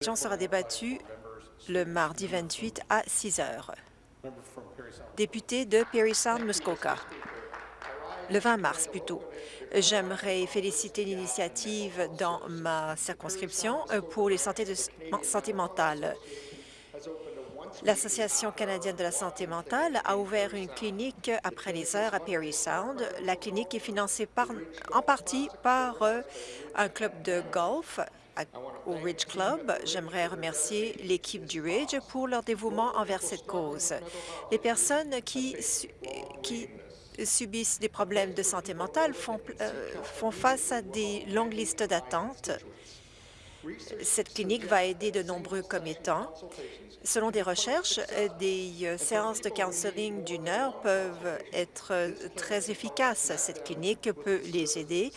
Question sera débattue le mardi 28 à 6 heures. Député de Perry Sound, Muskoka. Le 20 mars, plutôt. J'aimerais féliciter l'initiative dans ma circonscription pour les santé, de, santé mentale. L'Association canadienne de la santé mentale a ouvert une clinique après les heures à Perry Sound. La clinique est financée en partie par euh, un club de golf au Ridge Club. J'aimerais remercier l'équipe du Ridge pour leur dévouement envers cette cause. Les personnes qui, qui subissent des problèmes de santé mentale font, euh, font face à des longues listes d'attente. Cette clinique va aider de nombreux commettants. Selon des recherches, des euh, séances de counseling d'une heure peuvent être très efficaces. Cette clinique peut les aider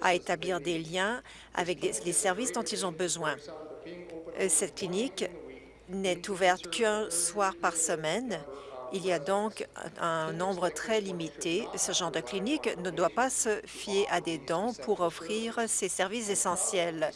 à établir des liens avec les services dont ils ont besoin. Cette clinique n'est ouverte qu'un soir par semaine il y a donc un nombre très limité. Ce genre de clinique ne doit pas se fier à des dons pour offrir ces services essentiels.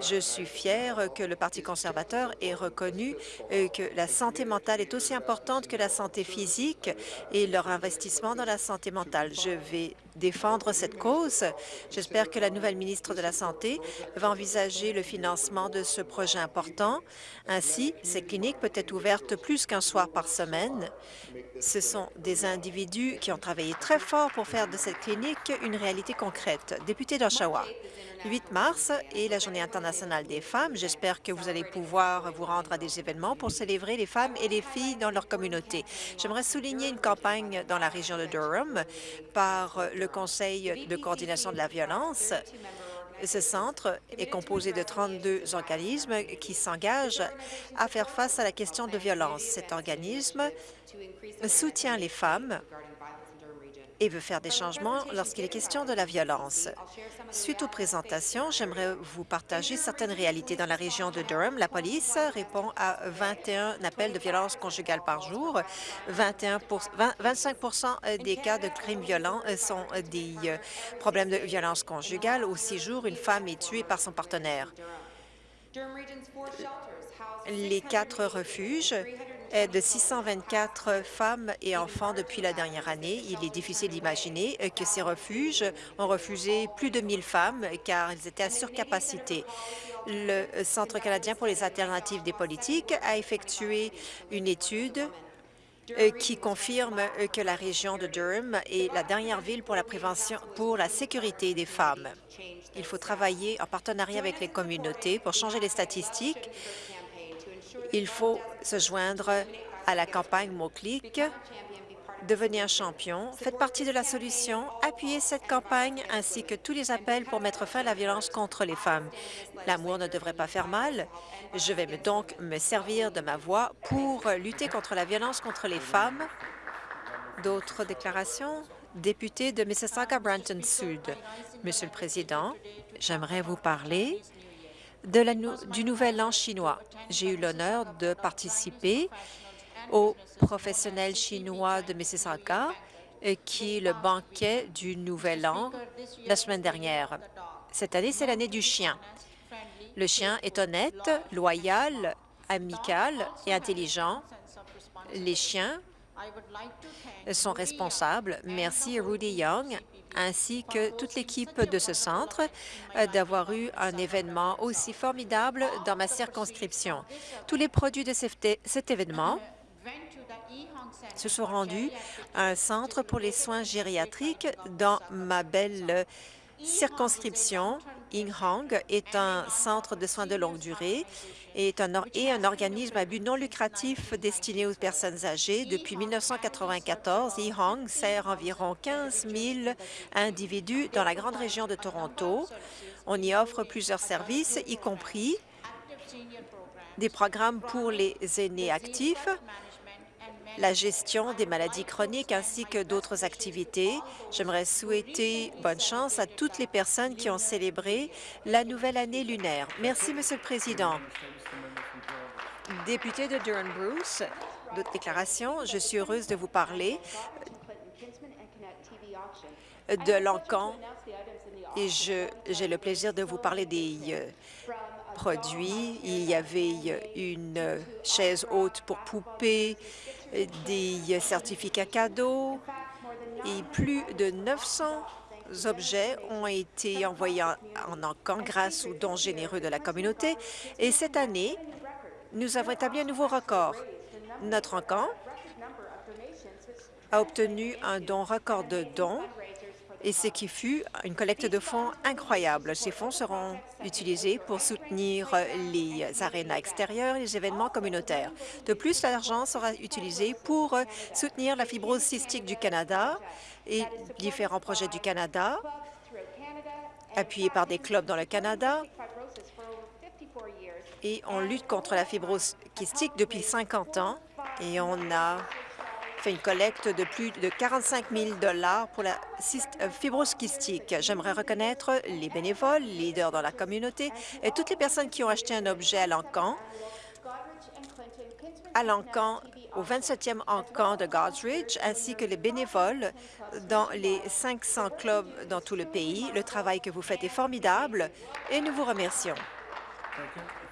Je suis fière que le Parti conservateur ait reconnu euh, que la santé mentale est aussi importante que la santé physique et leur investissement dans la santé mentale. Je vais défendre cette cause. J'espère que la nouvelle ministre de la Santé va envisager le financement de ce projet important. Ainsi, cette clinique peut être ouverte plus qu'un soir par semaine. Ce sont des individus qui ont travaillé très fort pour faire de cette clinique une réalité concrète. Député d'Oshawa, 8 mars est la Journée internationale des femmes. J'espère que vous allez pouvoir vous rendre à des événements pour célébrer les femmes et les filles dans leur communauté. J'aimerais souligner une campagne dans la région de Durham par le Conseil de coordination de la violence. Ce centre est composé de 32 organismes qui s'engagent à faire face à la question de violence. Cet organisme soutient les femmes et veut faire des changements lorsqu'il est question de la violence. Suite aux présentations, j'aimerais vous partager certaines réalités. Dans la région de Durham, la police répond à 21 appels de violence conjugale par jour. 21 25 des cas de crimes violents sont des euh, problèmes de violence conjugale. Au six jours, une femme est tuée par son partenaire. Les quatre refuges de 624 femmes et enfants depuis la dernière année. Il est difficile d'imaginer que ces refuges ont refusé plus de 1000 femmes car ils étaient à surcapacité. Le Centre canadien pour les alternatives des politiques a effectué une étude euh, qui confirme que la région de Durham est la dernière ville pour la prévention, pour la sécurité des femmes. Il faut travailler en partenariat avec les communautés pour changer les statistiques il faut se joindre à la campagne Mot-Clic, devenir champion. Faites partie de la solution. Appuyez cette campagne ainsi que tous les appels pour mettre fin à la violence contre les femmes. L'amour ne devrait pas faire mal. Je vais donc me servir de ma voix pour lutter contre la violence contre les femmes. D'autres déclarations? Député de Mississauga-Branton-Sud. Monsieur le Président, j'aimerais vous parler du Nouvel An chinois. J'ai eu l'honneur de participer au professionnel chinois de Mississauga, euh, qui le banquet du Nouvel An la semaine dernière. Cette année, c'est l'année du chien. Le chien est honnête, loyal, amical et intelligent. Les chiens sont responsables. Merci Rudy Young ainsi que toute l'équipe de ce centre euh, d'avoir eu un événement aussi formidable dans ma circonscription. Tous les produits de cet événement se sont rendus à un centre pour les soins gériatriques dans ma belle circonscription. Ing Hong est un centre de soins de longue durée est un, et un organisme à but non lucratif destiné aux personnes âgées. Depuis 1994, E-Hong sert environ 15 000 individus dans la grande région de Toronto. On y offre plusieurs services, y compris des programmes pour les aînés actifs, la gestion des maladies chroniques ainsi que d'autres activités. J'aimerais souhaiter bonne chance à toutes les personnes qui ont célébré la nouvelle année lunaire. Merci, Monsieur le Président. Député de Durham-Bruce, d'autres déclarations. Je suis heureuse de vous parler de l'encan et j'ai le plaisir de vous parler des, euh, produits. Il y avait une chaise haute pour poupées, des certificats cadeaux et plus de 900 objets ont été envoyés en encan grâce aux dons généreux de la communauté. Et cette année, nous avons établi un nouveau record. Notre encan a obtenu un don record de dons et ce qui fut une collecte de fonds incroyable. Ces fonds seront utilisés pour soutenir les arénas extérieures et les événements communautaires. De plus, l'argent sera utilisé pour soutenir la fibrose cystique du Canada et différents projets du Canada, appuyés par des clubs dans le Canada, et on lutte contre la fibrose kystique depuis 50 ans et on a fait une collecte de plus de 45 000 pour la euh, fibrose kystique. J'aimerais reconnaître les bénévoles, les leaders dans la communauté et toutes les personnes qui ont acheté un objet à l'encan, à l'encan, au 27e encan de Godsridge, ainsi que les bénévoles dans les 500 clubs dans tout le pays. Le travail que vous faites est formidable et nous vous remercions.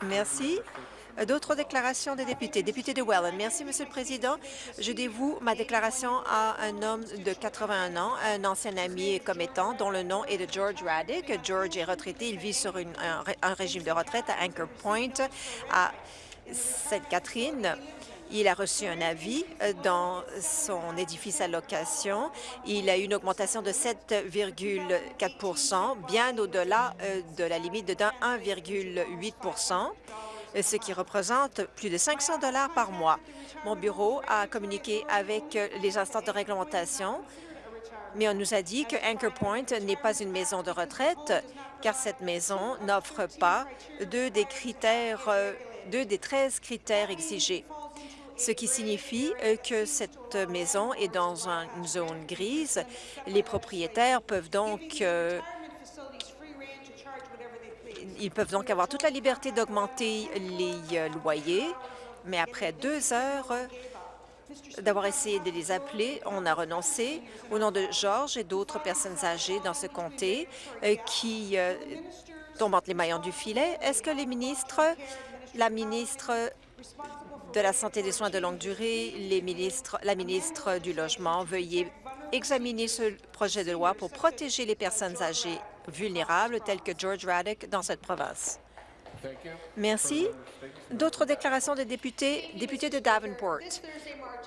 Merci. D'autres déclarations des députés. Député de Welland. Merci, Monsieur le Président. Je dévoue ma déclaration à un homme de 81 ans, un ancien ami et commettant, dont le nom est de George Raddick. George est retraité. Il vit sur un, régime de retraite à Anchor Point, à Sainte-Catherine. Il a reçu un avis euh, dans son édifice à location. Il a eu une augmentation de 7,4% bien au-delà euh, de la limite de 1,8 ce qui représente plus de 500 dollars par mois. Mon bureau a communiqué avec les instances de réglementation, mais on nous a dit que Anchor Point n'est pas une maison de retraite, car cette maison n'offre pas deux des critères, deux des 13 critères exigés ce qui signifie que cette maison est dans une zone grise. Les propriétaires peuvent donc euh, ils peuvent donc avoir toute la liberté d'augmenter les euh, loyers, mais après deux heures d'avoir essayé de les appeler, on a renoncé au nom de Georges et d'autres personnes âgées dans ce comté euh, qui euh, tombent entre les maillons du filet. Est-ce que les ministres, la ministre de la Santé et des soins de longue durée, les ministres, la ministre du Logement, veuillez examiner ce projet de loi pour protéger les personnes âgées vulnérables tels que George Raddick dans cette province. Merci. D'autres déclarations des députés, députés de Davenport.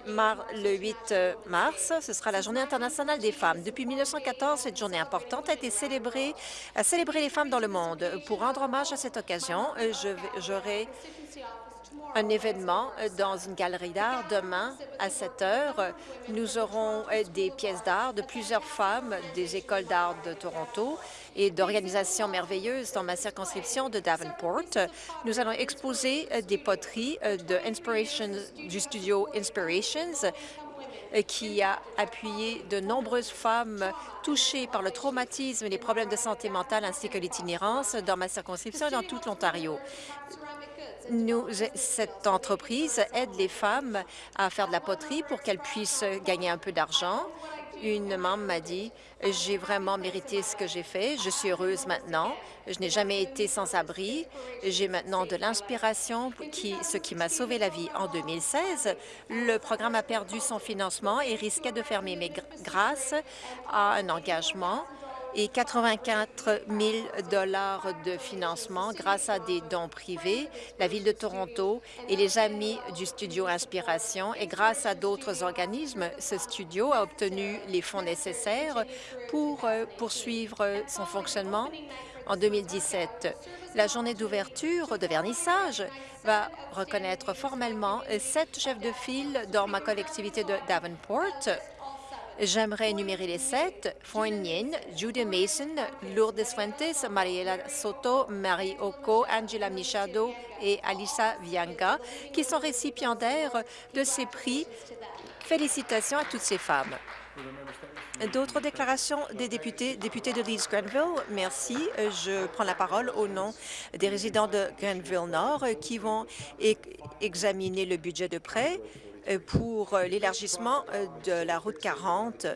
le 8 euh, mars, ce sera la Journée internationale des femmes. Depuis 1914, cette journée importante a été célébrée, à célébrer les femmes dans le monde. Pour rendre hommage à cette occasion, euh, j'aurai un événement euh, dans une galerie d'art demain à 7 heures. Nous aurons euh, des pièces d'art de plusieurs femmes des écoles d'art de Toronto et d'organisations merveilleuses dans ma circonscription de Davenport. Nous allons exposer euh, des poteries de du studio Inspirations qui a appuyé de nombreuses femmes touchées par le traumatisme et les problèmes de santé mentale ainsi que l'itinérance dans ma circonscription et dans toute l'Ontario. Cette entreprise aide les femmes à faire de la poterie pour qu'elles puissent gagner un peu d'argent. Une membre m'a dit « J'ai vraiment mérité ce que j'ai fait. Je suis heureuse maintenant. Je n'ai jamais été sans abri. J'ai maintenant de l'inspiration, ce qui m'a sauvé la vie. En 2016, le programme a perdu son financement et risquait de fermer, mais grâce à un engagement et 84 000 dollars de financement grâce à des dons privés, la Ville de Toronto et les Amis du studio Inspiration. Et grâce à d'autres organismes, ce studio a obtenu les fonds nécessaires pour euh, poursuivre son fonctionnement en 2017. La journée d'ouverture de vernissage va reconnaître formellement sept chefs de file dans ma collectivité de Davenport J'aimerais énumérer les sept. Nguyen, Judy Mason, Lourdes Fuentes, Mariela Soto, Marie Oko, Angela Michado et Alisa Vianga, qui sont récipiendaires de ces prix. Félicitations à toutes ces femmes. D'autres déclarations des députés, députés de Leeds-Grenville, merci. Je prends la parole au nom des résidents de Grenville-Nord qui vont examiner le budget de prêt pour l'élargissement de la route 40.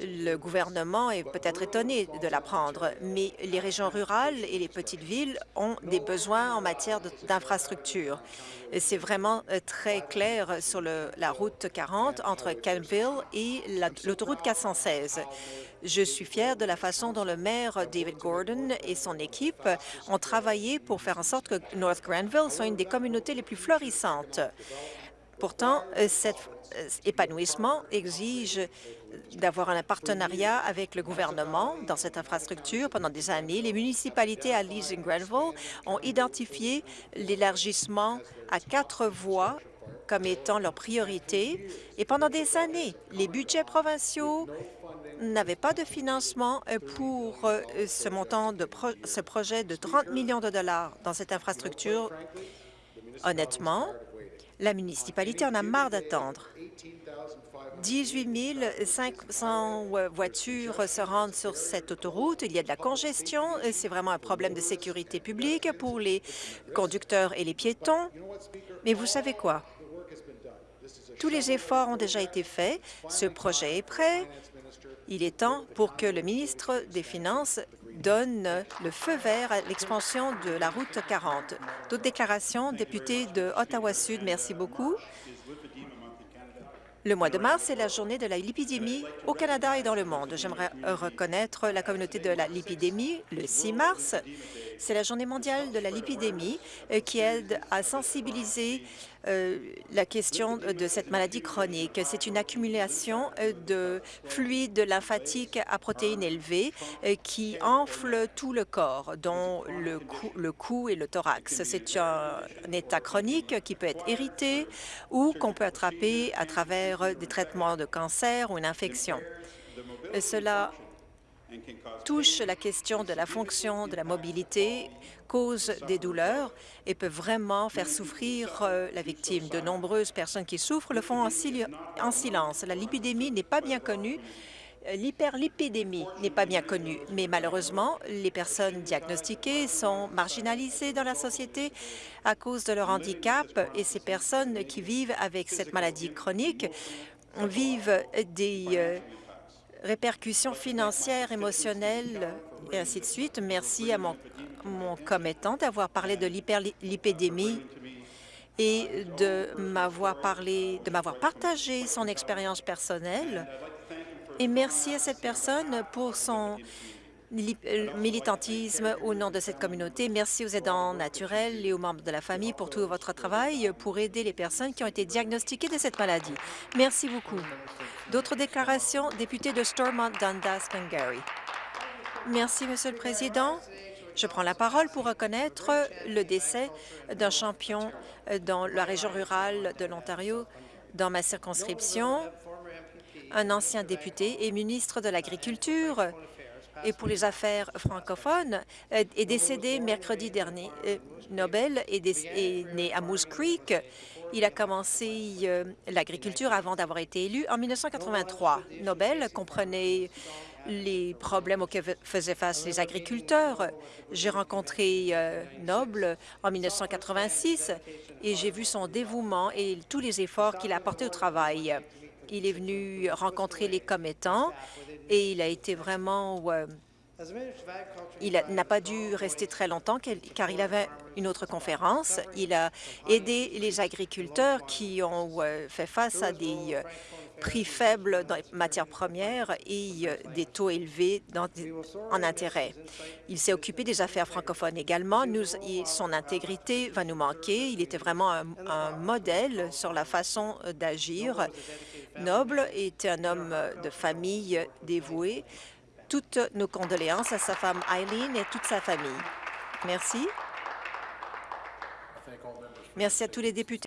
Le gouvernement est peut-être étonné de l'apprendre, mais les régions rurales et les petites villes ont des besoins en matière d'infrastructures. C'est vraiment euh, très clair sur la route 40 entre Campbell et l'autoroute 416. Je suis fière de la façon dont le maire David Gordon et son équipe ont travaillé pour faire en sorte que North Granville soit une des communautés les plus florissantes. Pourtant, euh, cet euh, épanouissement exige d'avoir un partenariat avec le gouvernement dans cette infrastructure pendant des années. Les municipalités à Leeds et Granville ont identifié l'élargissement à quatre voies comme étant leur priorité. Et pendant des années, les budgets provinciaux n'avaient pas de financement euh, pour ce montant de ce projet de 30 millions de dollars dans cette infrastructure. Honnêtement, la municipalité en a marre d'attendre. 18 500 voitures se rendent sur cette autoroute. Il y a de la congestion. C'est vraiment un problème de sécurité publique pour les conducteurs et les piétons. Mais vous savez quoi? Tous les efforts ont déjà été faits. Ce projet est prêt. Il est temps pour que le ministre des Finances donne le feu vert à l'expansion de la route 40. D'autres déclarations, député de Ottawa-Sud, merci beaucoup. Le mois de mars, c'est la journée de la lipidémie au Canada et dans le monde. J'aimerais reconnaître la communauté de la lipidémie le 6 mars. C'est la journée mondiale de la lipidémie euh, qui aide à sensibiliser euh, la question de cette maladie chronique. C'est une accumulation euh, de fluide lymphatique à protéines élevées qui enfle tout le corps, dont le cou, et le thorax. C'est un, état chronique qui peut être hérité ou qu'on peut attraper à travers des traitements de cancer ou une infection. Cela touche la question de la fonction de la mobilité, cause des douleurs et peut vraiment faire souffrir euh, la victime. De nombreuses personnes qui souffrent le font en, en silence. La lipidémie n'est pas bien connue. Euh, l'hyperlipidémie n'est pas bien connue, mais malheureusement, les personnes diagnostiquées sont marginalisées dans la société à cause de leur handicap et ces personnes qui vivent avec cette maladie chronique vivent des euh, répercussions financières, émotionnelles et ainsi de suite. Merci à mon, mon commettant d'avoir parlé de l'hyperlipidémie et de m'avoir parlé, de m'avoir partagé son expérience personnelle. Et merci à cette personne pour son militantisme au nom de cette communauté. Merci aux aidants naturels et aux membres de la famille pour tout votre travail pour aider les personnes qui ont été diagnostiquées de cette maladie. Merci beaucoup. D'autres déclarations? Député de Stormont Dundas, Glengarry. Merci, Monsieur le Président. Je prends la parole pour reconnaître le décès d'un champion dans la région rurale de l'Ontario, dans ma circonscription, un ancien député et ministre de l'Agriculture, et pour les affaires francophones euh, est décédé mercredi dernier. Euh, Nobel est, né à Moose Creek. Il a commencé euh, l'agriculture avant d'avoir été élu en 1983. Nobel comprenait les problèmes auxquels faisaient face les agriculteurs. J'ai rencontré Noble en 1986 et j'ai vu son dévouement et tous les efforts qu'il a apportés au travail. Il est venu rencontrer les commettants et il a été vraiment... Euh, il n'a pas dû rester très longtemps car il avait une autre conférence. Il a aidé les agriculteurs qui ont euh, fait face à des euh, prix faibles dans les matières premières et des taux élevés en intérêt. Il s'est occupé des affaires francophones également. Son intégrité va nous manquer. Il était vraiment un modèle sur la façon d'agir Noble était un homme de famille dévoué. Toutes nos condoléances à sa femme Eileen et toute sa famille. Merci. Merci à tous les députés.